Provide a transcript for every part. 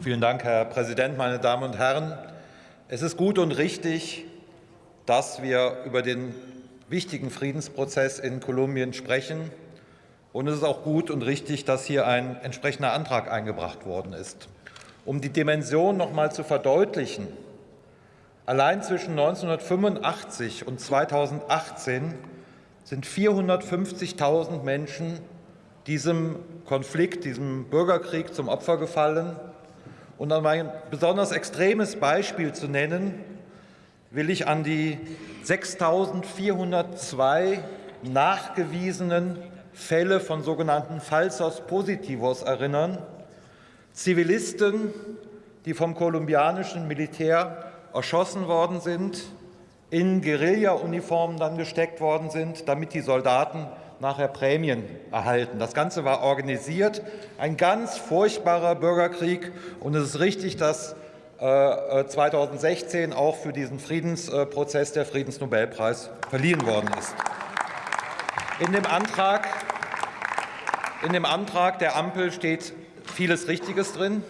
Vielen Dank, Herr Präsident, meine Damen und Herren. Es ist gut und richtig, dass wir über den wichtigen Friedensprozess in Kolumbien sprechen. Und es ist auch gut und richtig, dass hier ein entsprechender Antrag eingebracht worden ist. Um die Dimension noch einmal zu verdeutlichen, allein zwischen 1985 und 2018 sind 450.000 Menschen diesem Konflikt, diesem Bürgerkrieg zum Opfer gefallen. Und um ein besonders extremes Beispiel zu nennen, will ich an die 6.402 nachgewiesenen Fälle von sogenannten Falsos Positivos erinnern. Zivilisten, die vom kolumbianischen Militär erschossen worden sind, in Guerilla-Uniformen dann gesteckt worden sind, damit die Soldaten nachher Prämien erhalten. Das Ganze war organisiert, ein ganz furchtbarer Bürgerkrieg. Und es ist richtig, dass 2016 äh, auch für diesen Friedensprozess der Friedensnobelpreis verliehen worden ist. In dem Antrag, in dem Antrag der Ampel steht vieles Richtiges drin.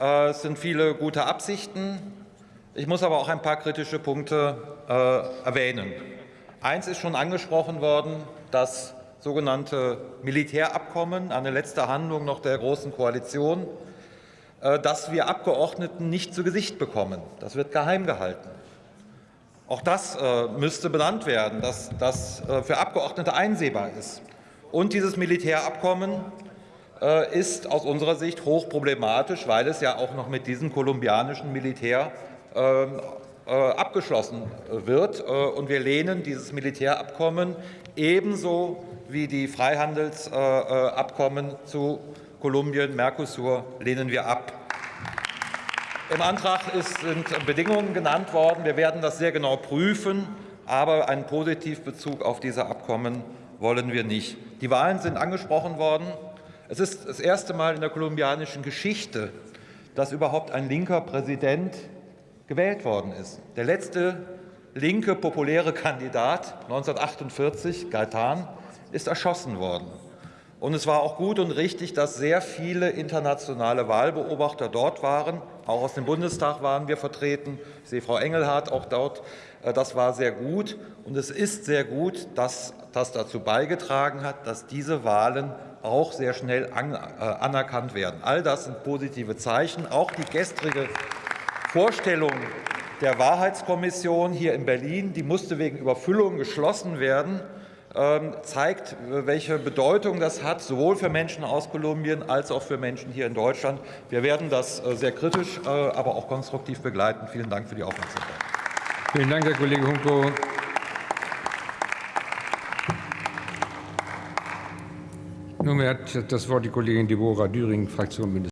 Äh, es sind viele gute Absichten. Ich muss aber auch ein paar kritische Punkte äh, erwähnen. Eins ist schon angesprochen worden, das sogenannte Militärabkommen, eine letzte Handlung noch der Großen Koalition, äh, das wir Abgeordneten nicht zu Gesicht bekommen. Das wird geheim gehalten. Auch das äh, müsste benannt werden, dass das äh, für Abgeordnete einsehbar ist. Und dieses Militärabkommen ist aus unserer Sicht hochproblematisch, weil es ja auch noch mit diesem kolumbianischen Militär ähm, äh, abgeschlossen wird. Äh, und wir lehnen dieses Militärabkommen ebenso wie die Freihandelsabkommen zu Kolumbien, Mercosur, lehnen wir ab. Im Antrag sind Bedingungen genannt worden. Wir werden das sehr genau prüfen, aber einen Positivbezug auf diese Abkommen wollen wir nicht. Die Wahlen sind angesprochen worden. Es ist das erste Mal in der kolumbianischen Geschichte, dass überhaupt ein linker Präsident gewählt worden ist. Der letzte linke populäre Kandidat 1948, Gaetan, ist erschossen worden. Und es war auch gut und richtig, dass sehr viele internationale Wahlbeobachter dort waren. Auch aus dem Bundestag waren wir vertreten. Ich sehe Frau Engelhardt auch dort. Äh, das war sehr gut. Und es ist sehr gut, dass das dazu beigetragen hat, dass diese Wahlen auch sehr schnell äh, anerkannt werden. All das sind positive Zeichen. Auch die gestrige Vorstellung der Wahrheitskommission hier in Berlin, die musste wegen Überfüllung geschlossen werden, ähm, zeigt, welche Bedeutung das hat, sowohl für Menschen aus Kolumbien als auch für Menschen hier in Deutschland. Wir werden das äh, sehr kritisch, äh, aber auch konstruktiv begleiten. Vielen Dank für die Aufmerksamkeit. Vielen Dank, Herr Kollege Hunko. Nunmehr hat das Wort die Kollegin Deborah Düring, Fraktion Bündnis